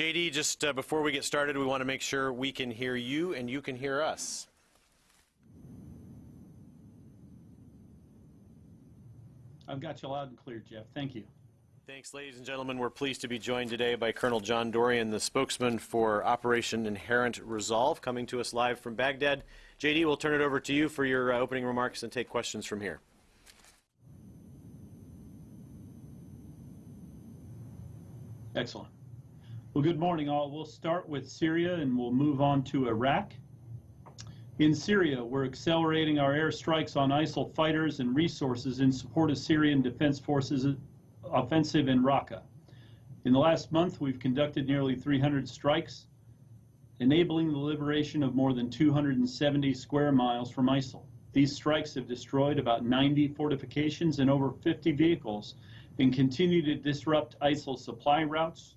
JD, just uh, before we get started, we want to make sure we can hear you and you can hear us. I've got you loud and clear, Jeff. Thank you. Thanks, ladies and gentlemen. We're pleased to be joined today by Colonel John Dorrian, the spokesman for Operation Inherent Resolve, coming to us live from Baghdad. JD, we'll turn it over to you for your uh, opening remarks and take questions from here. Excellent. Well, good morning, all. We'll start with Syria and we'll move on to Iraq. In Syria, we're accelerating our airstrikes on ISIL fighters and resources in support of Syrian Defense Forces offensive in Raqqa. In the last month, we've conducted nearly 300 strikes, enabling the liberation of more than 270 square miles from ISIL. These strikes have destroyed about 90 fortifications and over 50 vehicles and continue to disrupt ISIL supply routes,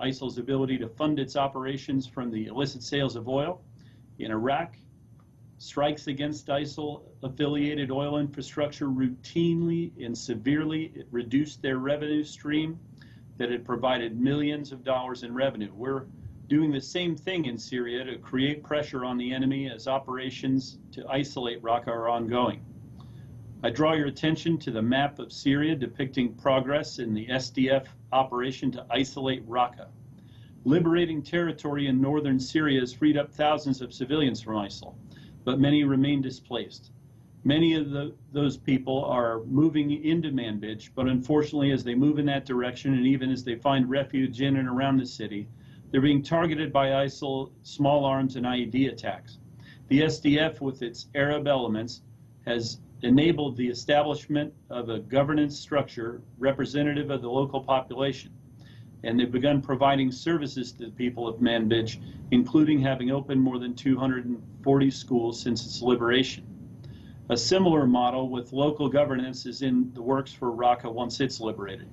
ISIL's ability to fund its operations from the illicit sales of oil. In Iraq, strikes against ISIL affiliated oil infrastructure routinely and severely reduced their revenue stream that had provided millions of dollars in revenue. We're doing the same thing in Syria to create pressure on the enemy as operations to isolate Raqqa are ongoing. I draw your attention to the map of Syria depicting progress in the SDF operation to isolate Raqqa. Liberating territory in northern Syria has freed up thousands of civilians from ISIL, but many remain displaced. Many of the, those people are moving into Manbij, but unfortunately, as they move in that direction and even as they find refuge in and around the city, they're being targeted by ISIL small arms and IED attacks. The SDF, with its Arab elements, has enabled the establishment of a governance structure representative of the local population. And they've begun providing services to the people of Manbij, including having opened more than 240 schools since its liberation. A similar model with local governance is in the works for Raqqa once it's liberated.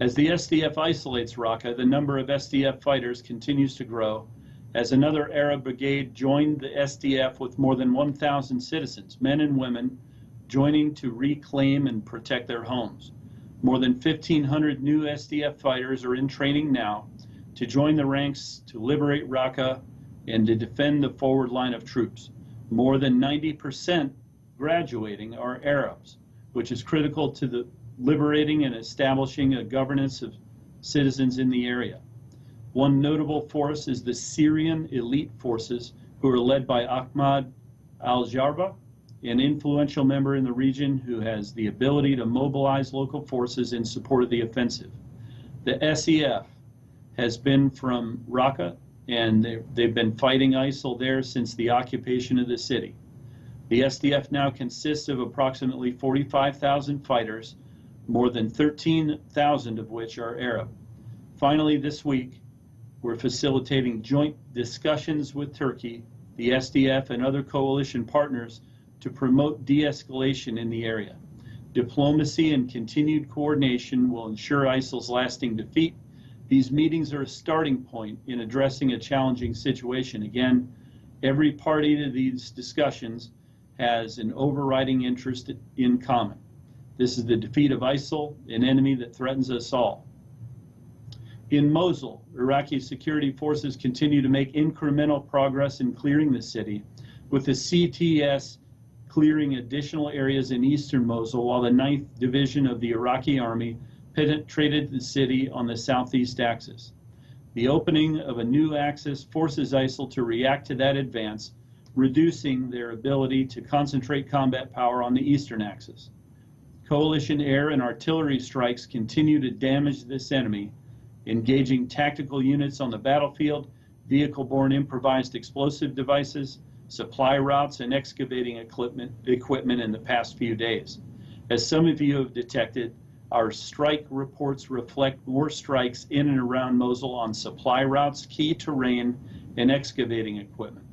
As the SDF isolates Raqqa, the number of SDF fighters continues to grow, as another Arab brigade joined the SDF with more than 1,000 citizens, men and women, joining to reclaim and protect their homes. More than 1,500 new SDF fighters are in training now to join the ranks to liberate Raqqa and to defend the forward line of troops. More than 90% graduating are Arabs, which is critical to the liberating and establishing a governance of citizens in the area. One notable force is the Syrian elite forces, who are led by Ahmad al Jarba, an influential member in the region who has the ability to mobilize local forces in support of the offensive. The SEF has been from Raqqa, and they've been fighting ISIL there since the occupation of the city. The SDF now consists of approximately 45,000 fighters, more than 13,000 of which are Arab. Finally, this week, we're facilitating joint discussions with Turkey, the SDF, and other coalition partners to promote de-escalation in the area. Diplomacy and continued coordination will ensure ISIL's lasting defeat. These meetings are a starting point in addressing a challenging situation. Again, every party to these discussions has an overriding interest in common. This is the defeat of ISIL, an enemy that threatens us all. In Mosul, Iraqi security forces continue to make incremental progress in clearing the city, with the CTS clearing additional areas in eastern Mosul while the 9th Division of the Iraqi Army penetrated the city on the southeast axis. The opening of a new axis forces ISIL to react to that advance, reducing their ability to concentrate combat power on the eastern axis. Coalition air and artillery strikes continue to damage this enemy, engaging tactical units on the battlefield, vehicle-borne improvised explosive devices, supply routes, and excavating equipment, equipment in the past few days. As some of you have detected, our strike reports reflect more strikes in and around Mosul on supply routes, key terrain, and excavating equipment.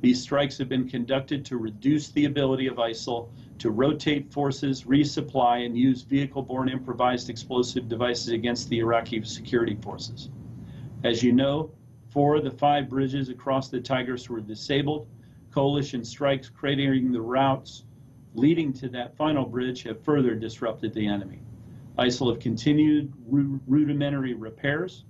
These strikes have been conducted to reduce the ability of ISIL to rotate forces, resupply, and use vehicle-borne improvised explosive devices against the Iraqi security forces. As you know, four of the five bridges across the Tigris were disabled. Coalition strikes creating the routes leading to that final bridge have further disrupted the enemy. ISIL have continued rudimentary repairs.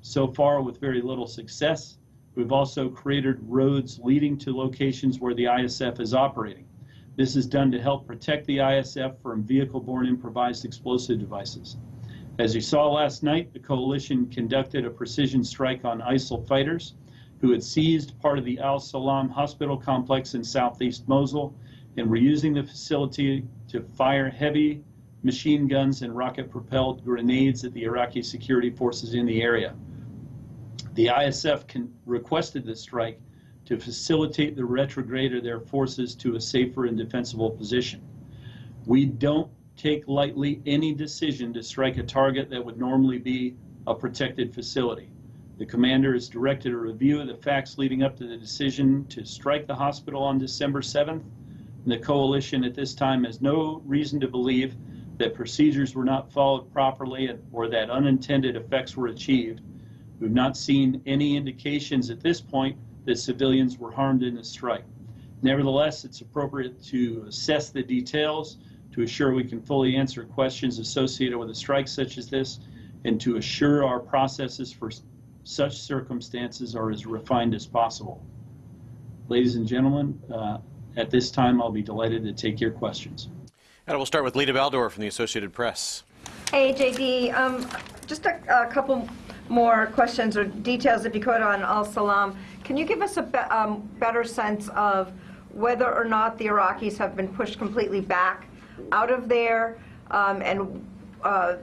so far with very little success. We've also created roads leading to locations where the ISF is operating. This is done to help protect the ISF from vehicle-borne improvised explosive devices. As you saw last night, the coalition conducted a precision strike on ISIL fighters who had seized part of the Al Salam hospital complex in southeast Mosul and were using the facility to fire heavy machine guns and rocket propelled grenades at the Iraqi security forces in the area. The ISF requested the strike to facilitate the retrograde of their forces to a safer and defensible position. We don't take lightly any decision to strike a target that would normally be a protected facility. The commander has directed a review of the facts leading up to the decision to strike the hospital on December 7th. And the coalition at this time has no reason to believe that procedures were not followed properly or that unintended effects were achieved. We've not seen any indications at this point that civilians were harmed in the strike. Nevertheless, it's appropriate to assess the details to assure we can fully answer questions associated with a strike such as this and to assure our processes for such circumstances are as refined as possible. Ladies and gentlemen, uh, at this time I'll be delighted to take your questions. And we'll start with Lita Baldor from the Associated Press. Hey, JD, um, just a, a couple more questions or details, if you could, on Al Salam. Can you give us a be- um, better sense of whether or not the Iraqis have been pushed completely back out of there, um, and uh,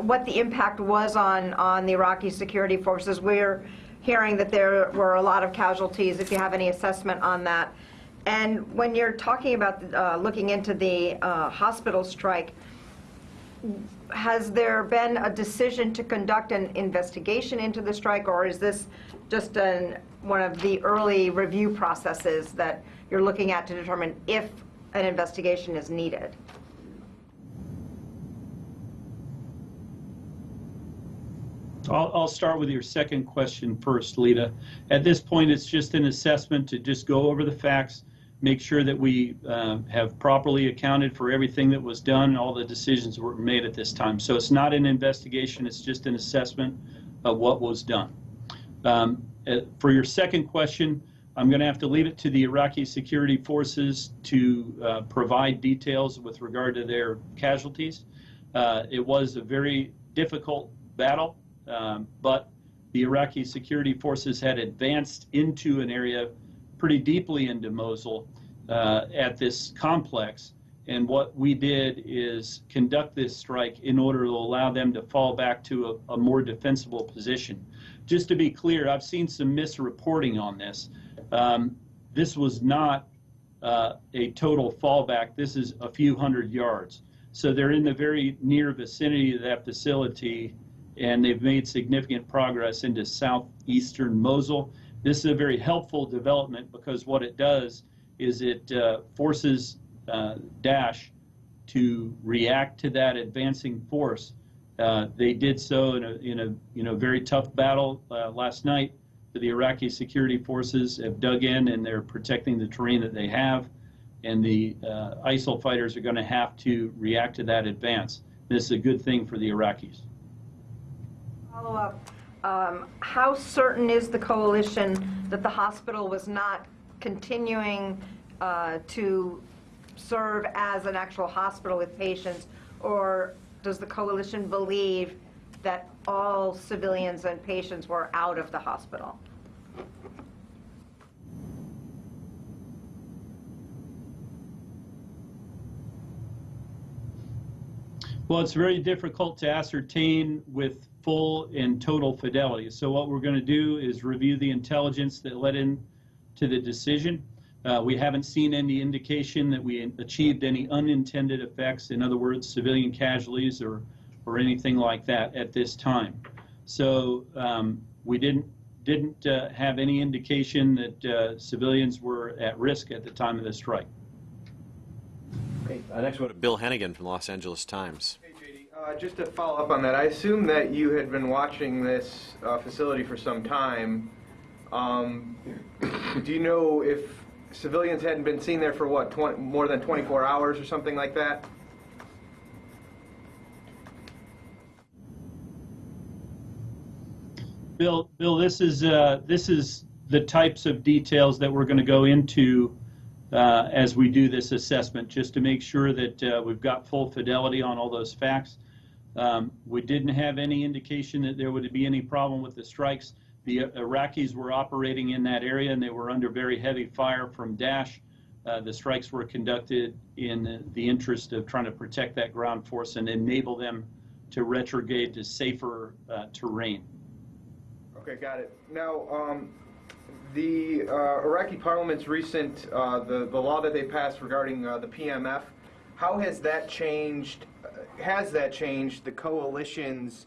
what the impact was on, on the Iraqi security forces? We're hearing that there were a lot of casualties, if you have any assessment on that. And when you're talking about uh, looking into the uh, hospital strike, has there been a decision to conduct an investigation into the strike, or is this just an, one of the early review processes that you're looking at to determine if an investigation is needed? I'll, I'll start with your second question first, Lita. At this point, it's just an assessment to just go over the facts, make sure that we uh, have properly accounted for everything that was done, all the decisions were made at this time. So it's not an investigation, it's just an assessment of what was done. Um, uh, for your second question, I'm going to have to leave it to the Iraqi security forces to uh, provide details with regard to their casualties. Uh, it was a very difficult battle, um, but the Iraqi security forces had advanced into an area pretty deeply into Mosul uh, at this complex. And what we did is conduct this strike in order to allow them to fall back to a, a more defensible position. Just to be clear, I've seen some misreporting on this. Um, this was not uh, a total fallback. This is a few hundred yards. So they're in the very near vicinity of that facility, and they've made significant progress into southeastern Mosul. This is a very helpful development because what it does is it uh, forces uh, Daesh to react to that advancing force. Uh, they did so in a, in a you know very tough battle uh, last night. The Iraqi security forces have dug in and they're protecting the terrain that they have, and the uh, ISIL fighters are going to have to react to that advance. This is a good thing for the Iraqis. Follow up. Um, how certain is the coalition that the hospital was not continuing uh, to serve as an actual hospital with patients, or does the coalition believe that all civilians and patients were out of the hospital? Well, it's very difficult to ascertain with full and total fidelity. So what we're going to do is review the intelligence that led into the decision. Uh, we haven't seen any indication that we achieved any unintended effects, in other words, civilian casualties or, or anything like that at this time. So um, we didn't didn't uh, have any indication that uh, civilians were at risk at the time of the strike. Great. Uh, next, we go to Bill Hennigan from Los Angeles Times. Hey, JD. Uh, just to follow up on that, I assume that you had been watching this uh, facility for some time. Um, do you know if civilians hadn't been seen there for what, 20, more than 24 hours or something like that? Bill, Bill, this is, uh, this is the types of details that we're going to go into uh, as we do this assessment, just to make sure that uh, we've got full fidelity on all those facts. Um, We didn't have any indication that there would be any problem with the strikes. The Iraqis were operating in that area, and they were under very heavy fire from Daesh. Uh, The strikes were conducted in the interest of trying to protect that ground force and enable them to retrograde to safer uh, terrain. Okay, got it. Now, um, the uh, Iraqi Parliament's recent, uh, the, the law that they passed regarding uh, the PMF, how has that changed, uh, has that changed the coalition's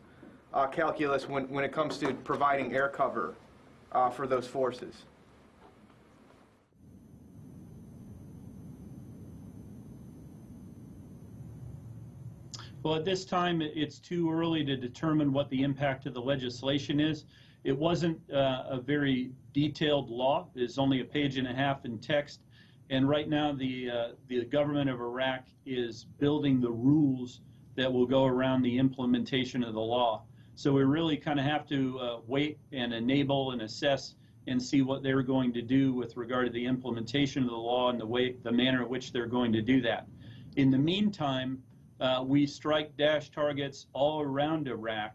uh, calculus when, when it comes to providing air cover uh, for those forces? Well, at this time, it's too early to determine what the impact of the legislation is. It wasn't uh, a very detailed law. It's only a page and a half in text. And right now, the, uh, the government of Iraq is building the rules that will go around the implementation of the law. So we really kind of have to uh, wait and enable and assess and see what they're going to do with regard to the implementation of the law and the way, the manner in which they're going to do that. In the meantime, uh, we strike Daesh targets all around Iraq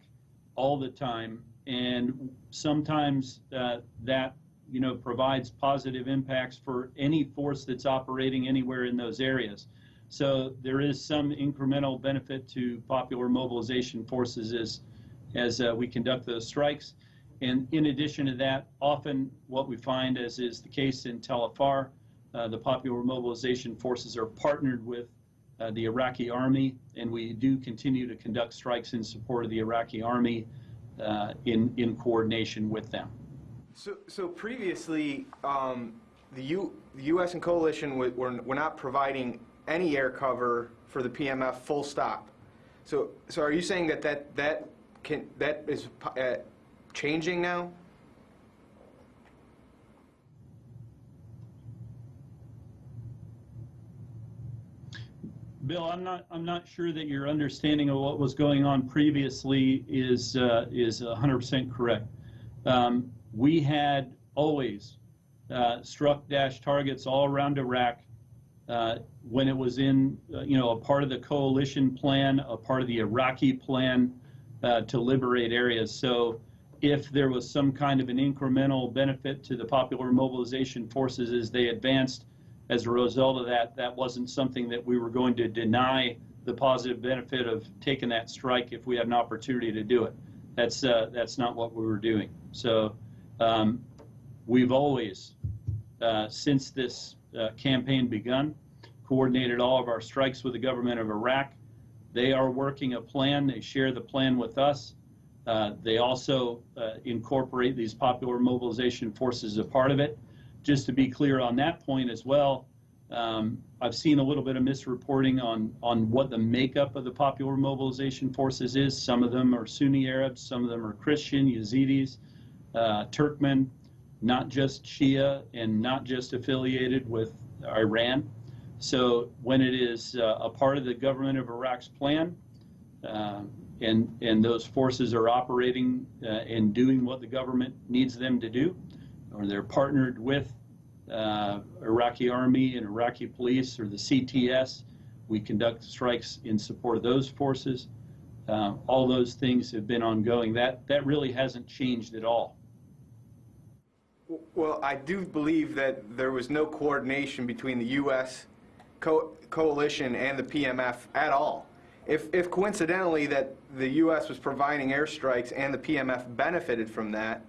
all the time, and sometimes uh, that you know provides positive impacts for any force that's operating anywhere in those areas. So there is some incremental benefit to popular mobilization forces as as uh, we conduct those strikes. And in addition to that, often what we find, as is the case in Tel Afar, uh, the popular mobilization forces are partnered with uh, the Iraqi army, and we do continue to conduct strikes in support of the Iraqi army uh, in, in coordination with them. So, so previously, um, the, U, the U.S. and coalition were, were, were not providing any air cover for the PMF. Full stop. So, so are you saying that that that can that is uh, changing now? Bill, I'm not, I'm not sure that your understanding of what was going on previously is, uh, is 100% correct. Um, we had always uh, struck Daesh targets all around Iraq uh, when it was in, uh, you know, a part of the coalition plan, a part of the Iraqi plan uh, to liberate areas. So if there was some kind of an incremental benefit to the popular mobilization forces as they advanced, as a result of that, that wasn't something that we were going to deny the positive benefit of taking that strike if we had an opportunity to do it. That's uh, that's not what we were doing. So um, we've always, uh, since this uh, campaign begun, coordinated all of our strikes with the government of Iraq. They are working a plan. They share the plan with us. Uh, they also uh, incorporate these popular mobilization forces as a part of it just to be clear on that point as well, um, I've seen a little bit of misreporting on, on what the makeup of the popular mobilization forces is. Some of them are Sunni Arabs, some of them are Christian, Yazidis, uh, Turkmen, not just Shia and not just affiliated with Iran. So when it is uh, a part of the government of Iraq's plan, uh, and, and those forces are operating uh, and doing what the government needs them to do, or they're partnered with uh, Iraqi army and Iraqi police or the CTS. We conduct strikes in support of those forces. Uh, all those things have been ongoing. That that really hasn't changed at all. Well, I do believe that there was no coordination between the U.S. Co- coalition and the PMF at all. If, if coincidentally that the U.S. was providing airstrikes and the PMF benefited from that,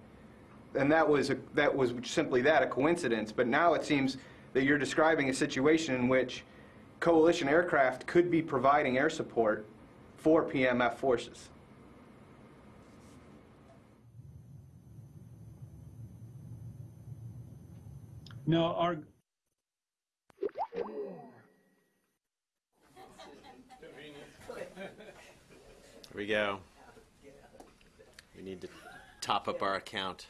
then that was a, that was simply that a coincidence. But now it seems that you're describing a situation in which coalition aircraft could be providing air support for PMF forces. No, our Here we go. We need to top up our account.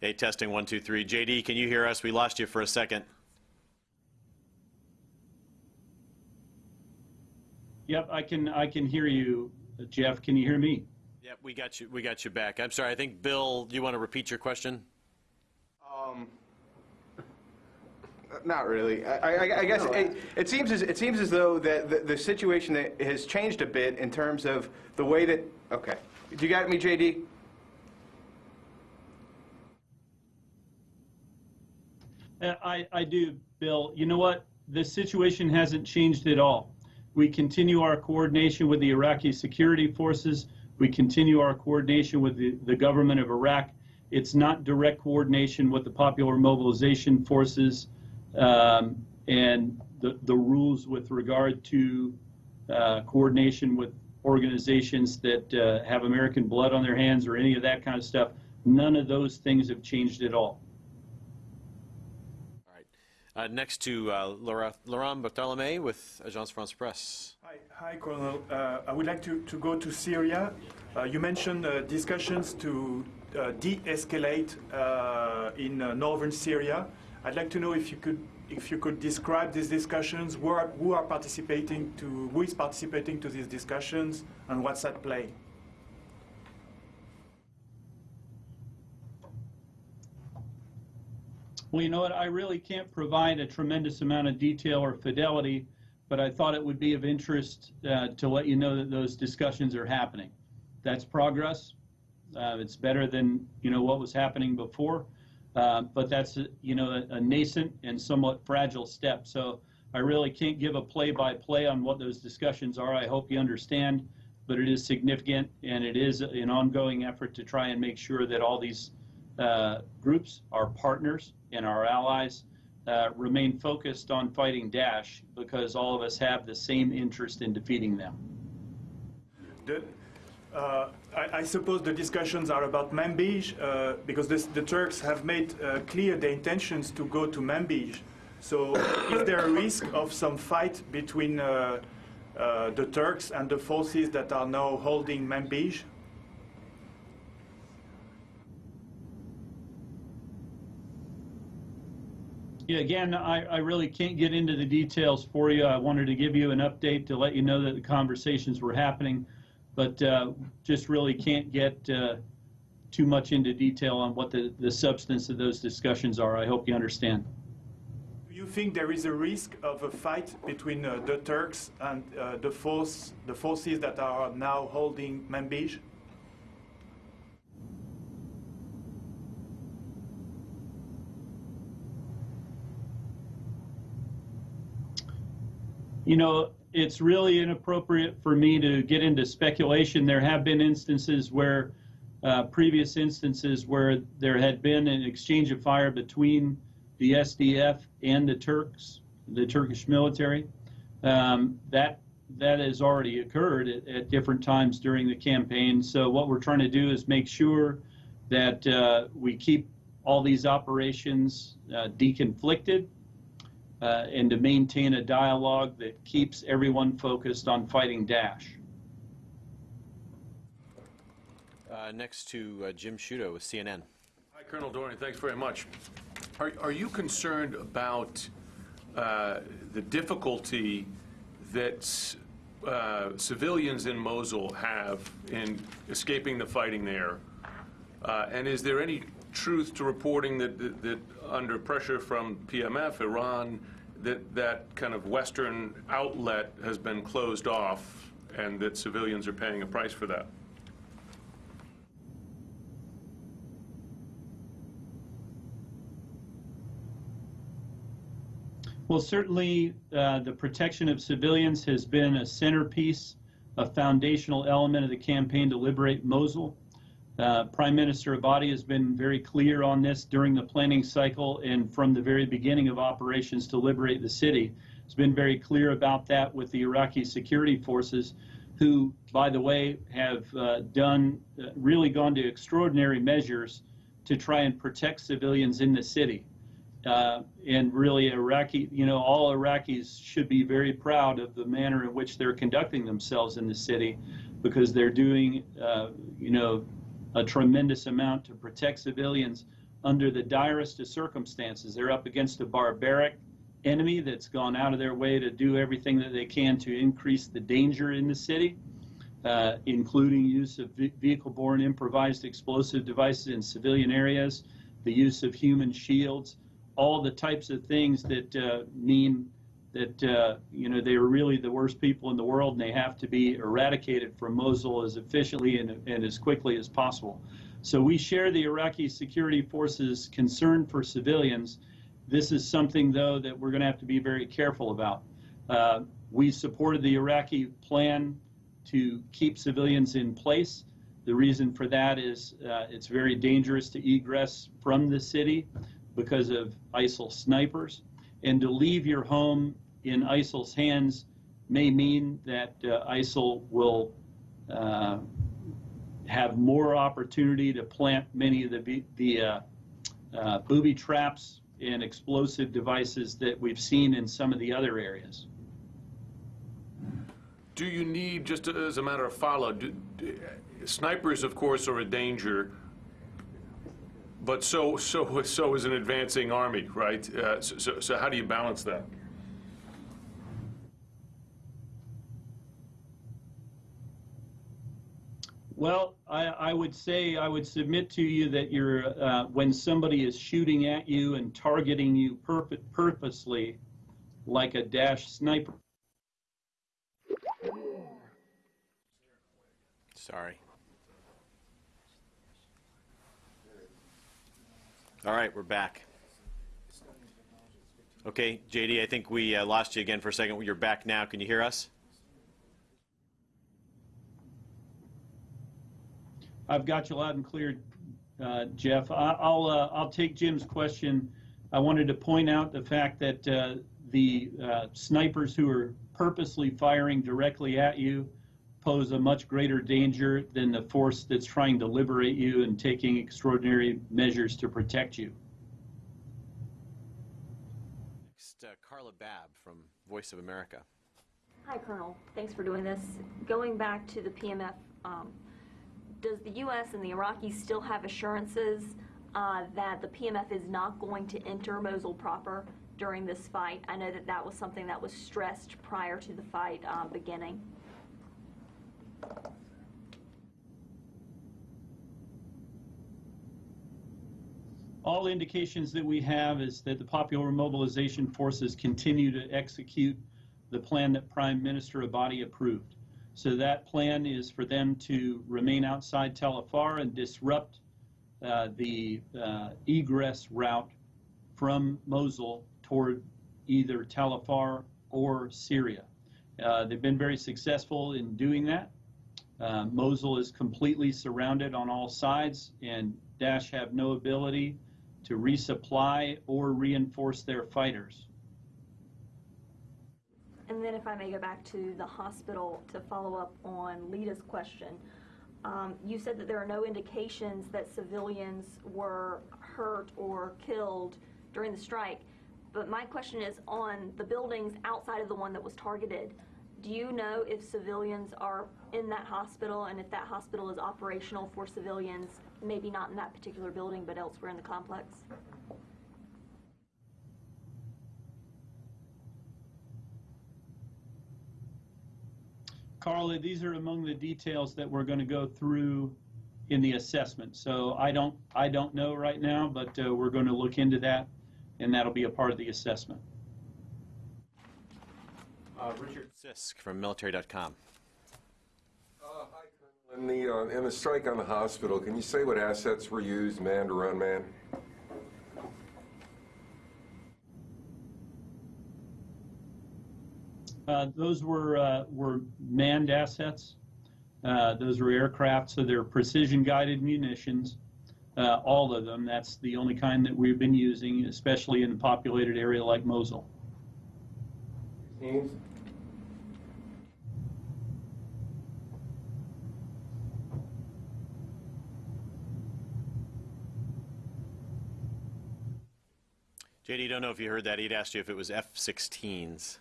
Hey, testing one, two, three. JD, can you hear us? We lost you for a second. Yep, I can, I can hear you. Jeff, can you hear me? Yep, we got you. We got you back. I'm sorry. I think Bill, do you want to repeat your question? Um, not really. I, I, I guess it, it seems as it seems as though that the, the situation that has changed a bit in terms of the way that. Okay, do you got me, JD? Uh, I, I do, Bill. You know what? The situation hasn't changed at all. We continue our coordination with the Iraqi security forces. We continue our coordination with the, the government of Iraq. It's not direct coordination with the Popular Mobilization Forces um, and the, the rules with regard to uh, coordination with organizations that uh, have American blood on their hands or any of that kind of stuff. None of those things have changed at all. All right. Uh, next to uh, Laura, Laurent Barthelemy with Agence France Presse. Hi, hi, Colonel. Uh, I would like to, to go to Syria. Uh, you mentioned uh, discussions to uh, de-escalate uh, in uh, northern Syria. I'd like to know if you could if you could describe these discussions. Who are, who are participating to who is participating to these discussions and what's at play? Well, you know what? I really can't provide a tremendous amount of detail or fidelity, but I thought it would be of interest uh, to let you know that those discussions are happening. That's progress. Uh, it's better than you know what was happening before, uh, but that's you know a, a nascent and somewhat fragile step. So I really can't give a play-by-play on what those discussions are. I hope you understand, but it is significant and it is an ongoing effort to try and make sure that all these uh, groups, our partners and our allies, uh, remain focused on fighting Daesh because all of us have the same interest in defeating them. The, uh, I, I suppose the discussions are about Manbij uh, because this, the Turks have made uh, clear their intentions to go to Manbij. So, is there a risk of some fight between uh, uh, the Turks and the forces that are now holding Manbij? Yeah, again, I, I really can't get into the details for you. I wanted to give you an update to let you know that the conversations were happening, but uh, just really can't get uh, too much into detail on what the, the substance of those discussions are. I hope you understand. Do you think there is a risk of a fight between uh, the Turks and uh, the force, the forces that are now holding Manbij? You know, it's really inappropriate for me to get into speculation. There have been instances where, uh, previous instances where there had been an exchange of fire between the SDF and the Turks, the Turkish military. Um, that that has already occurred at, at, different times during the campaign. So what we're trying to do is make sure that uh, we keep all these operations uh, deconflicted uh, and to maintain a dialogue that keeps everyone focused on fighting Daesh. Uh, next to uh, Jim Sciutto with CNN. Hi, Colonel Dorrian, thanks very much. Are, are you concerned about uh, the difficulty that uh, civilians in Mosul have in escaping the fighting there? Uh, and is there any truth to reporting that, that, that under pressure from PMF, Iran, that that kind of Western outlet has been closed off and that civilians are paying a price for that? Well, certainly uh, the protection of civilians has been a centerpiece, a foundational element of the campaign to liberate Mosul. Uh, Prime Minister Abadi has been very clear on this during the planning cycle and from the very beginning of operations to liberate the city. He's been very clear about that with the Iraqi security forces, who, by the way, have uh, done uh, really gone to extraordinary measures to try and protect civilians in the city. Uh, and really, Iraqi, you know, all Iraqis should be very proud of the manner in which they're conducting themselves in the city, because they're doing, uh, you know, a tremendous amount to protect civilians under the direst of circumstances. They're up against a barbaric enemy that's gone out of their way to do everything that they can to increase the danger in the city, uh, including use of vehicle-borne improvised explosive devices in civilian areas, the use of human shields, all the types of things that uh, mean that uh, you know they are really the worst people in the world and they have to be eradicated from Mosul as efficiently and, and as quickly as possible. So we share the Iraqi security forces' concern for civilians. This is something, though, that we're going to have to be very careful about. Uh, we supported the Iraqi plan to keep civilians in place. The reason for that is uh, it's very dangerous to egress from the city because of ISIL snipers. And to leave your home in ISIL's hands may mean that uh, ISIL will uh, have more opportunity to plant many of the, the uh, uh, booby traps and explosive devices that we've seen in some of the other areas. Do you need, just as a matter of follow, do- do- snipers, of course, are a danger, but so, so, so is an advancing army, right? Uh, So, so- so how do you balance that? Well, I, I would say, I would submit to you that you're, uh, when somebody is shooting at you and targeting you purpo- purposely, like a Daesh sniper, Sorry. All right, we're back. Okay, JD, I think we uh, lost you again for a second. You're back now. Can you hear us? I've got you loud and clear, uh, Jeff. I- I'll, uh, I'll take Jim's question. I wanted to point out the fact that uh, the uh, snipers who are purposely firing directly at you pose a much greater danger than the force that's trying to liberate you and taking extraordinary measures to protect you. Next, uh, Carla Babb from Voice of America. Hi, Colonel. Thanks for doing this. Going back to the PMF, um, does the U.S. and the Iraqis still have assurances uh, that the PMF is not going to enter Mosul proper during this fight? I know that that was something that was stressed prior to the fight uh, beginning. All indications that we have is that the Popular Mobilization Forces continue to execute the plan that Prime Minister Abadi approved. So that plan is for them to remain outside Tel Afar and disrupt uh, the uh, egress route from Mosul toward either Tel Afar or Syria. Uh, they've been very successful in doing that. Uh, Mosul is completely surrounded on all sides, and Daesh have no ability to resupply or reinforce their fighters. And then if I may go back to the hospital to follow up on Lita's question. Um, you said that there are no indications that civilians were hurt or killed during the strike. But my question is on the buildings outside of the one that was targeted. Do you know if civilians are in that hospital and if that hospital is operational for civilians, maybe not in that particular building, but elsewhere in the complex? Carla, these are among the details that we're going to go through in the assessment. So I don't, I don't know right now, but uh, we're going to look into that, and that'll be a part of the assessment. Uh, Richard Sisk from military.com. In the, uh, in the strike on the hospital, can you say what assets were used, manned or unmanned? Uh, Those were, uh, were manned assets. Uh, Those were aircraft, so they're precision-guided munitions, uh, all of them. That's the only kind that we've been using, especially in a populated area like Mosul. Teams? JD, don't know if you heard that. He'd asked you if it was F-16s.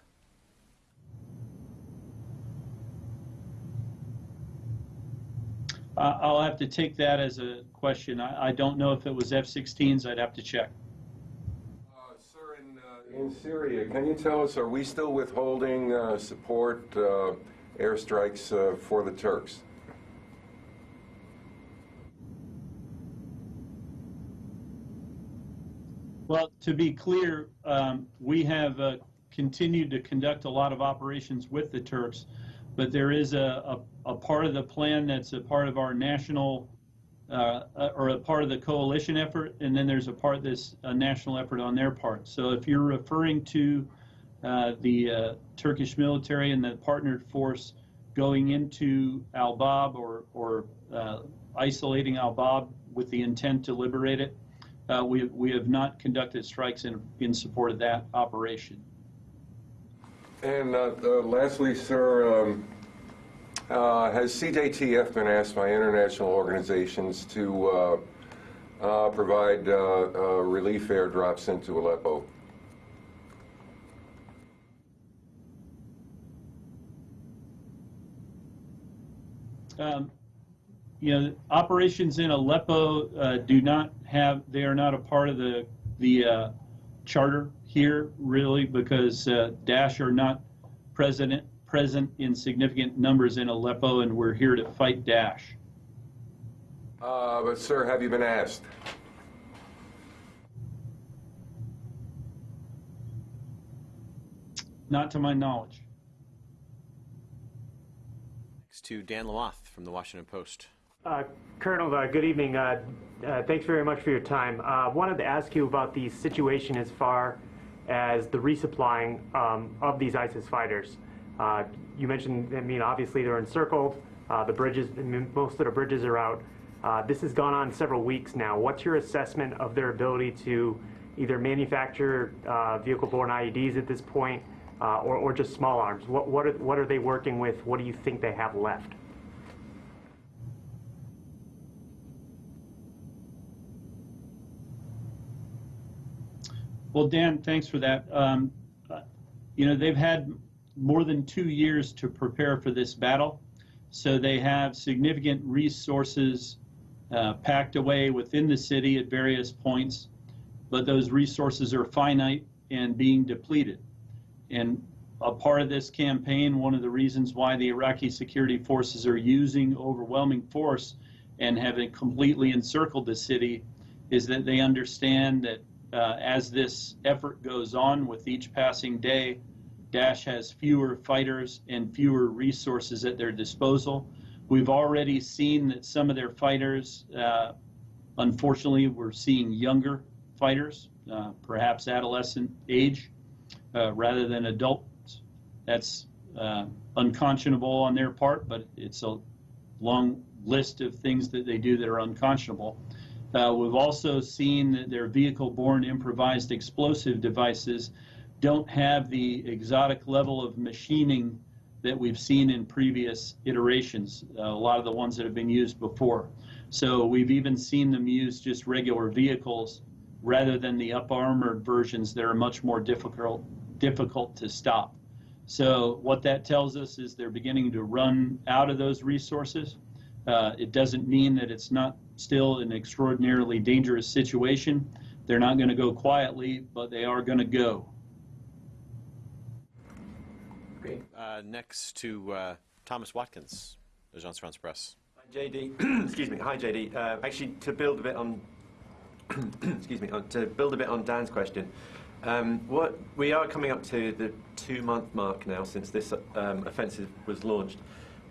I- I'll have to take that as a question. I I don't know if it was F-16s. I'd have to check. Uh, Sir, in, uh, In Syria, can you tell us, are we still withholding uh, support uh, airstrikes uh, for the Turks? Well, to be clear, um, we have uh, continued to conduct a lot of operations with the Turks, but there is a, a, a part of the plan that's a part of our national, uh, uh, or a part of the coalition effort, and then there's a part that's a national effort on their part. So if you're referring to uh, the uh, Turkish military and the partnered force going into Al-Bab or, or uh, isolating Al-Bab with the intent to liberate it, uh, we, we have not conducted strikes in, in support of that operation. And uh, uh, lastly, sir, um, uh, has CJTF been asked by international organizations to uh, uh, provide uh, relief airdrops into Aleppo? Um, you know, operations in Aleppo do not have, they are not a part of the, the charter here, really, because uh, Daesh are not present, present in significant numbers in Aleppo, and we're here to fight Daesh. Uh, but, sir, have you been asked? Not to my knowledge. Next to Dan Lamothe from the Washington Post. Uh, Colonel, uh, good evening. Uh, uh, thanks very much for your time. I wanted to ask you about the situation as far as the resupplying um, of these ISIS fighters. Uh, you mentioned, I mean, obviously they're encircled. Uh, the bridges, most of the bridges are out. Uh, this has gone on several weeks now. What's your assessment of their ability to either manufacture uh, vehicle-borne IEDs at this point, uh, or, or just small arms? What, what, are, what are they working with? What do you think they have left? Well, Dan, thanks for that. Um, you know, they've had more than two years to prepare for this battle, so they have significant resources uh, packed away within the city at various points, but those resources are finite and being depleted. And a part of this campaign, one of the reasons why the Iraqi security forces are using overwhelming force and have completely encircled the city is that they understand that uh, as this effort goes on with each passing day, Daesh has fewer fighters and fewer resources at their disposal. We've already seen that some of their fighters, uh, unfortunately, we're seeing younger fighters, uh, perhaps adolescent age, uh, rather than adults. That's uh, unconscionable on their part, but it's a long list of things that they do that are unconscionable. Uh, we've also seen that their vehicle-borne improvised explosive devices don't have the exotic level of machining that we've seen in previous iterations, uh, a lot of the ones that have been used before. So we've even seen them use just regular vehicles rather than the up-armored versions that are much more difficult, difficult to stop. So what that tells us is they're beginning to run out of those resources. Uh, it doesn't mean that it's not still an extraordinarily dangerous situation. They're not going to go quietly, but they are going to go. Uh, next to uh, Thomas Watkins, Agence France Press. Hi, JD. excuse me. Hi, JD. Uh, actually, to build a bit on, excuse me, on, to build a bit on Dan's question, um, what we are coming up to the two-month mark now since this um, offensive was launched.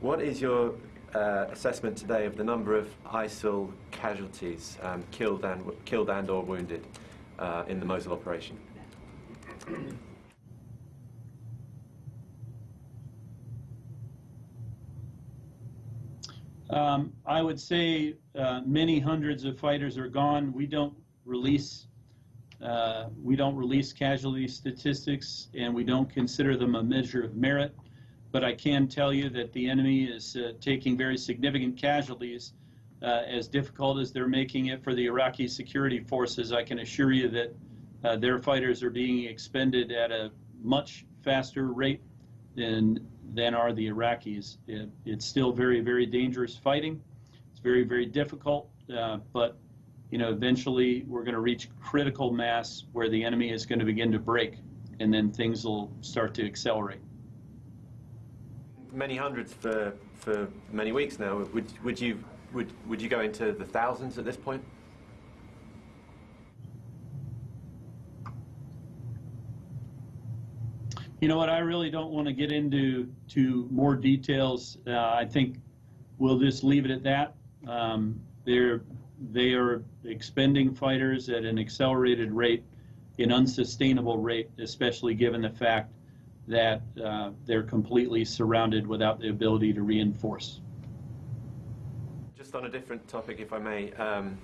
What is your uh, assessment today of the number of ISIL casualties um, killed and killed and or wounded uh, in the Mosul operation? Um, I would say uh, many hundreds of fighters are gone. We don't release uh, we don't release casualty statistics, and we don't consider them a measure of merit. But I can tell you that the enemy is uh, taking very significant casualties. Uh, as difficult as they're making it for the Iraqi security forces, I can assure you that uh, their fighters are being expended at a much faster rate than than are the Iraqis. It, it's still very, very dangerous fighting. It's very, very difficult, uh, but you know, eventually we're going to reach critical mass where the enemy is going to begin to break. and then things will start to accelerate. Many hundreds for, for many weeks now. Would, would, you, would, would you go into the thousands at this point? You know what? I really don't want to get into to more details. Uh, I think we'll just leave it at that. Um, they're they are expending fighters at an accelerated rate, an unsustainable rate, especially given the fact that uh, they're completely surrounded without the ability to reinforce. Just on a different topic, if I may, um,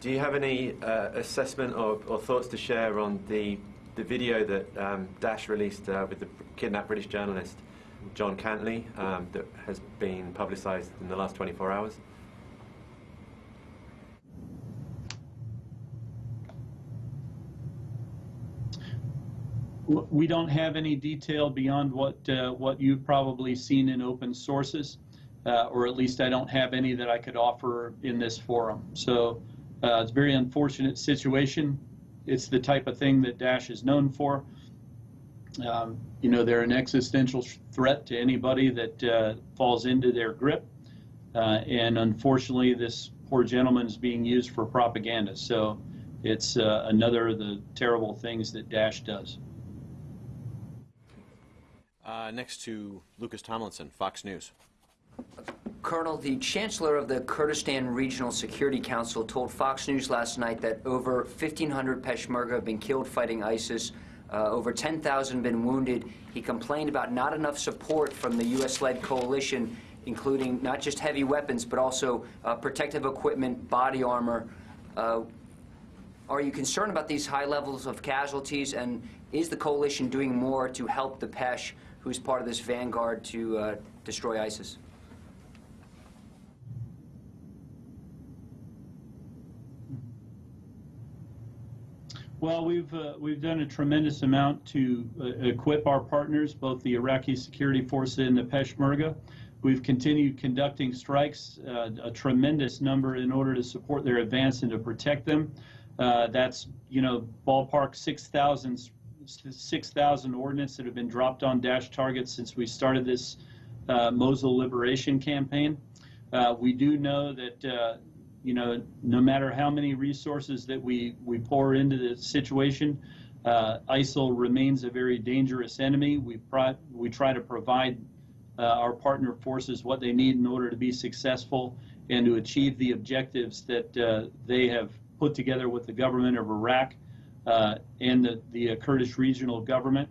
do you have any uh, assessment or, or thoughts to share on the, the video that um, Daesh released uh, with the kidnapped British journalist John Cantlie um, that has been publicised in the last 24 hours? We don't have any detail beyond what, uh, what you've probably seen in open sources, uh, or at least I don't have any that I could offer in this forum. So uh, it's a very unfortunate situation. It's the type of thing that Daesh is known for. Um, You know, they're an existential threat to anybody that uh, falls into their grip. Uh, And unfortunately, this poor gentleman is being used for propaganda. So it's uh, another of the terrible things that Daesh does. Uh, next to Lucas Tomlinson, Fox News. Colonel, the Chancellor of the Kurdistan Regional Security Council told Fox News last night that over 1,500 Peshmerga have been killed fighting ISIS, uh, over 10,000 have been wounded. He complained about not enough support from the U.S.-led coalition, including not just heavy weapons, but also uh, protective equipment, body armor. Uh, are you concerned about these high levels of casualties, and is the coalition doing more to help the Pesh, who's part of this vanguard, to uh, destroy ISIS? Well, we've uh, we've done a tremendous amount to uh, equip our partners, both the Iraqi security forces and the Peshmerga. We've continued conducting strikes, uh, a tremendous number, in order to support their advance and to protect them. Uh, that's you know ballpark 6,000 6,000 ordnance that have been dropped on Daesh targets since we started this uh, Mosul liberation campaign. Uh, we do know that uh, you know, no matter how many resources that we, we pour into the situation, uh, ISIL remains a very dangerous enemy. We, we try to provide uh, our partner forces what they need in order to be successful and to achieve the objectives that uh, they have put together with the government of Iraq and the, the Kurdish regional government.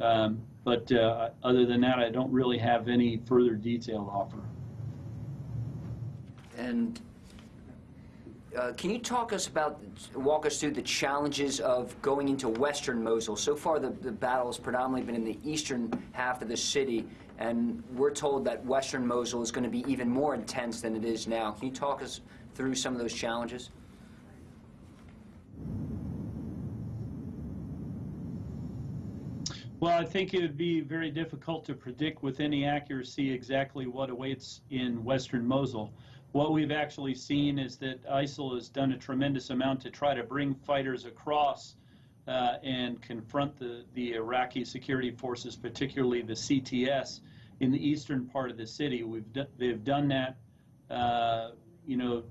Um, but uh, other than that, I don't really have any further detail to offer. And uh, can you talk us about, walk us through the challenges of going into western Mosul? So far, the, the battle has predominantly been in the eastern half of the city, and we're told that western Mosul is going to be even more intense than it is now. Can you talk us through some of those challenges? Well, I think it would be very difficult to predict with any accuracy exactly what awaits in western Mosul. What we've actually seen is that ISIL has done a tremendous amount to try to bring fighters across uh, and confront the, the Iraqi security forces, particularly the CTS, in the eastern part of the city. We've they've done that, uh, you know,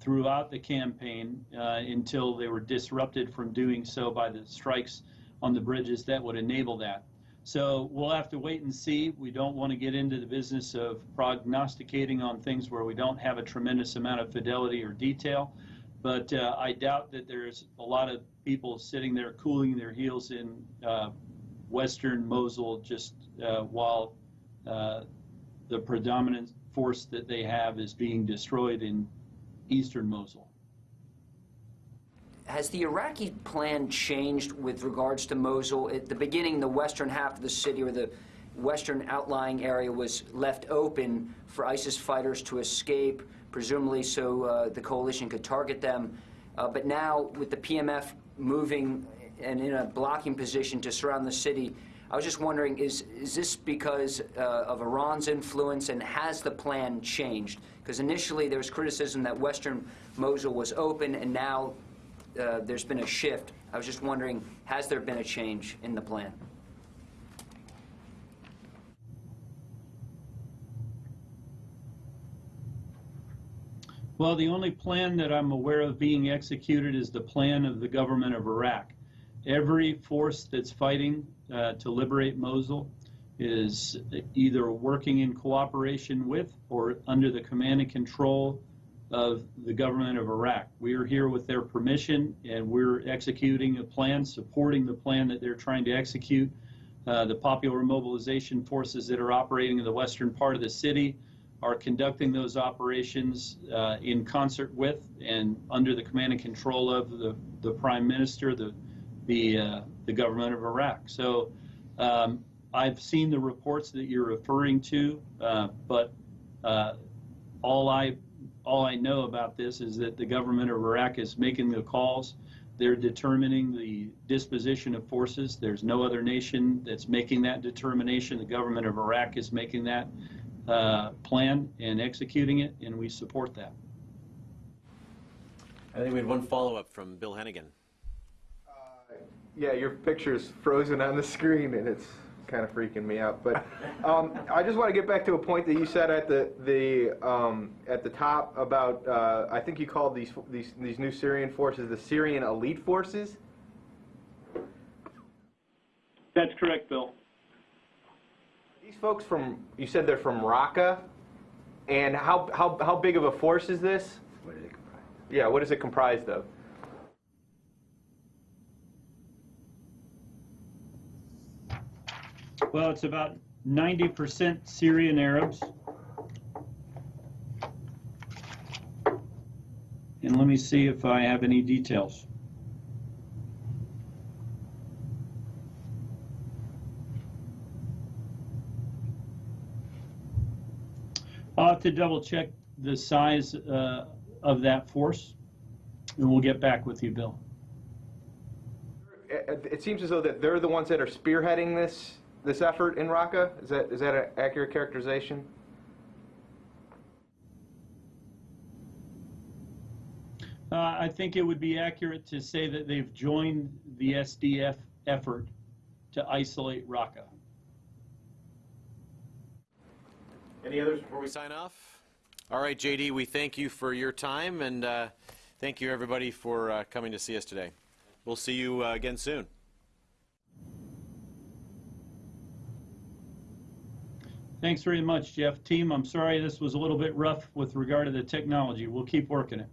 throughout the campaign uh, until they were disrupted from doing so by the strikes on the bridges that would enable that. So we'll have to wait and see. We don't want to get into the business of prognosticating on things where we don't have a tremendous amount of fidelity or detail. But uh, I doubt that there's a lot of people sitting there cooling their heels in uh, western Mosul just uh, while uh, the predominant force that they have is being destroyed in eastern Mosul. Has the Iraqi plan changed with regards to Mosul? At the beginning, the western half of the city or the western outlying area was left open for ISIS fighters to escape, presumably so uh, the coalition could target them. Uh, but now, with the PMF moving and in a blocking position to surround the city, I was just wondering, is, is this because uh, of Iran's influence, and has the plan changed? Because initially there was criticism that western Mosul was open, and now uh, there's been a shift. I was just wondering, has there been a change in the plan? Well, the only plan that I'm aware of being executed is the plan of the government of Iraq. Every force that's fighting uh, to liberate Mosul is either working in cooperation with or under the command and control of the government of Iraq. We are here with their permission and we're executing a plan, supporting the plan that they're trying to execute. Uh, the popular mobilization forces that are operating in the western part of the city are conducting those operations uh, in concert with and under the command and control of the, the prime minister, the, the, uh, the government of Iraq. So um, I've seen the reports that you're referring to, uh, but uh, all I all I know about this is that the government of Iraq is making the calls. They're determining the disposition of forces. There's no other nation that's making that determination. The government of Iraq is making that uh, plan and executing it, and we support that. I think we had one follow-up from Bill Hennigan. Yeah, your picture's frozen on the screen and it's kind of freaking me out. But um, I just want to get back to a point that you said at the the um, at the top about uh, I think you called these these these new Syrian forces the Syrian elite forces. That's correct, Bill. These folks from you said they're from Raqqa, and how how how big of a force is this? What is it comprised? Yeah, what is it comprised of? Well, it's about 90% Syrian Arabs. And let me see if I have any details. I'll have to double check the size uh, of that force, and we'll get back with you, Bill. It, it seems as though that they're the ones that are spearheading this this effort in Raqqa. Is that is that an accurate characterization? Uh, I think it would be accurate to say that they've joined the SDF effort to isolate Raqqa. Any others before we sign off? All right, JD, we thank you for your time, and uh, thank you, everybody, for uh, coming to see us today. We'll see you uh, again soon. Thanks very much, Jeff. Team, I'm sorry this was a little bit rough with regard to the technology. We'll keep working it.